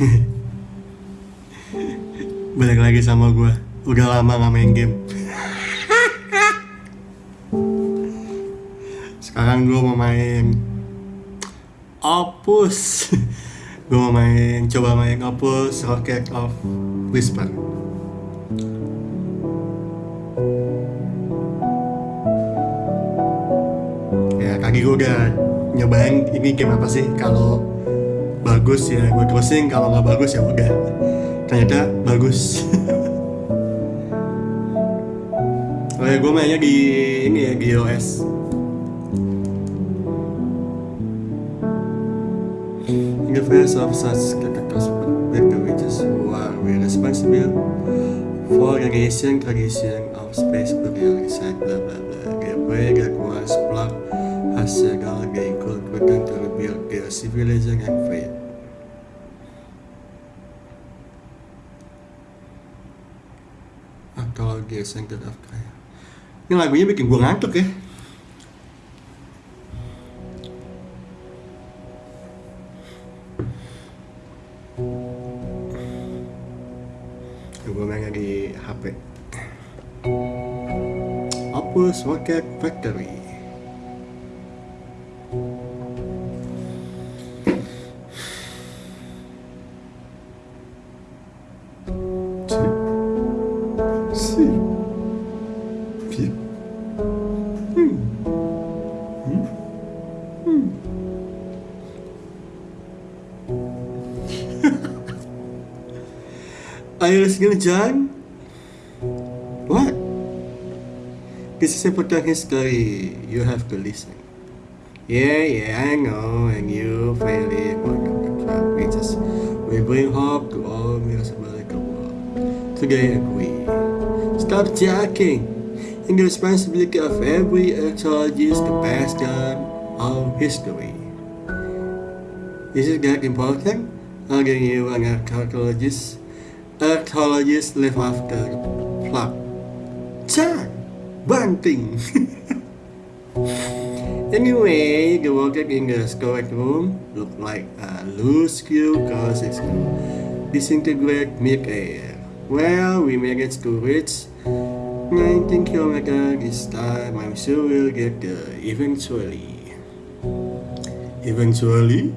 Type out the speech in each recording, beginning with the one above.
Balik lagi sama gue Udah lama gak main game. Sekarang gue mau main Opus. Gue mau main Coba main Opus Rocket of Whisper. Ya kaki gue udah nyobain ini game apa sih? Kalau bagus ya gue terusin kalau nggak bagus ya udah. Ternyata bagus. Oh ya gue mainnya di ini ya di iOS In the face of such characters which who are responsible for the creation creation of space burial inside blah blah blah gateway that was plugged has several they rebuild their civilization and faith atau dia Center of Kaya. Ini lagunya bikin gue ngantuk ya. Gue Rocket Factory Hmm. Are you listening, John? What? This is important history. You have to listen. Yeah, yeah, I know, and you of the club reaches. We bring hope to all municipality world. Today agree. Stop jacking. In the responsibility of every archaeologist to pass down our history. Is that important? Again, you an archaeologist. Archaeologists live after plot. Chan! Bunting! anyway, the worker in the storage room look like a loose screw cause it's disintegrate mid-air. Well, we managed to reach 19 kilometers this time. I'm sure we'll get there eventually. Eventually?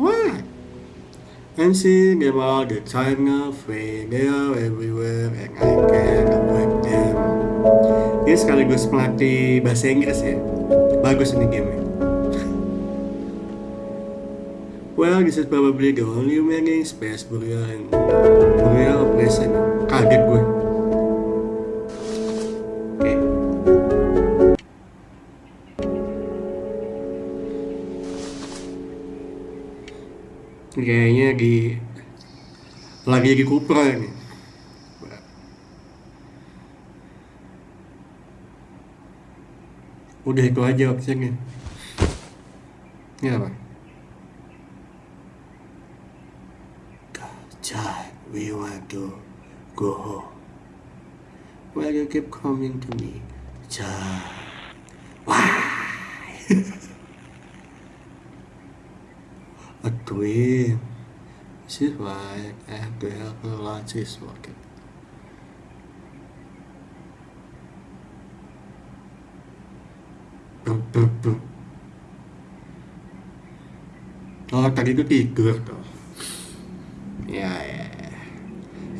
What? I'm seeing all the time now, free. They are everywhere and I can't avoid them. Ini sekaligus pelatih bahasa Inggris ya. Bagus ini game Well, this is probably the only remaining space burial and burial operation. Kaget gue. Lagi di Cupra ini. Udah itu aja opsinya. Ini apa? John, we want to go home. Why you keep coming to me? John. Why? A twin. This is I help her launch this rocket. Bum, bum, bum. Oh, tadi itu tidur tuh. Ya, ya.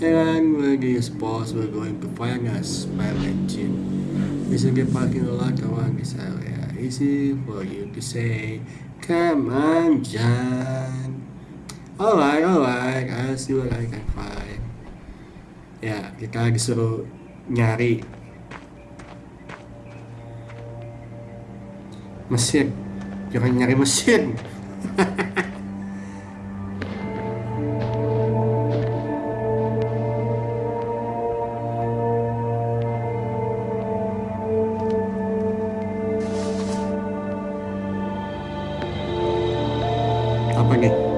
And when this boss, we're going to find a spell engine. It's in the parking lot around this area. Easy for you to say, come on, John. Alright, alright, I'll see what I can find. Ya, kita disuruh nyari mesin. Jangan nyari mesin. Apa nih?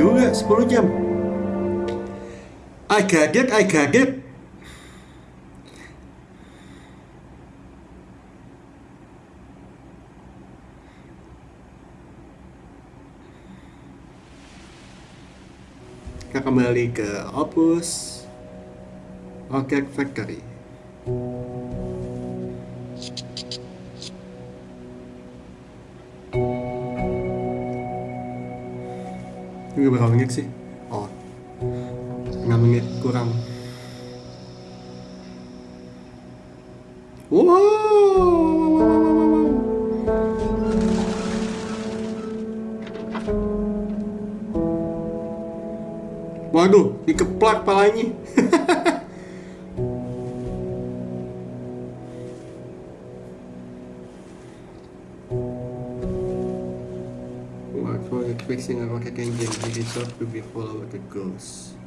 juga 10 jam. I kaget, I kaget Kita kembali ke Opus Rocket Factory. Ini berapa menit sih? oh 6 menit kurang wow Waduh, dikeplak palanya. fixing a rocket engine? It is to be follow the ghost.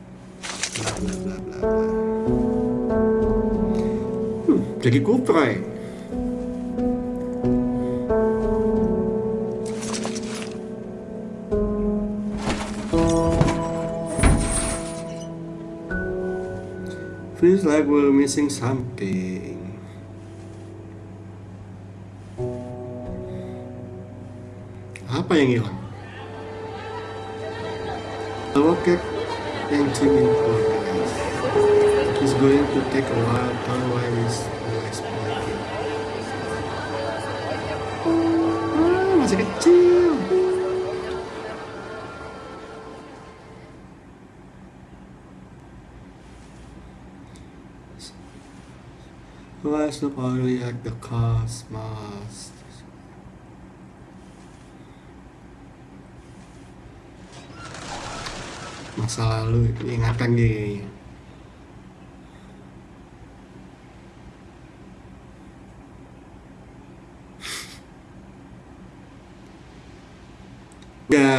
Blah blah blah blah blah. Hmm, jadi kuprai. Feels like we're missing something. Apa yang hilang? The rocket engine in progress. It's going to take a while, otherwise we'll explode it. Ah, masih kecil. Let's look only at the cosmos. Masa lalu itu ingatan dia. Ya.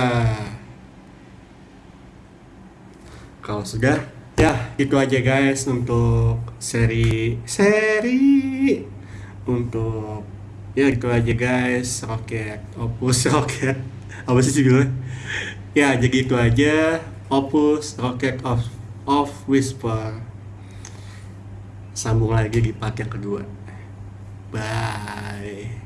Kalau sudah, ya itu aja guys untuk seri seri untuk ya itu aja guys roket opus roket apa sih judulnya ya jadi itu aja opus rocket of of whisper. Sambung lagi di part yang kedua. Bye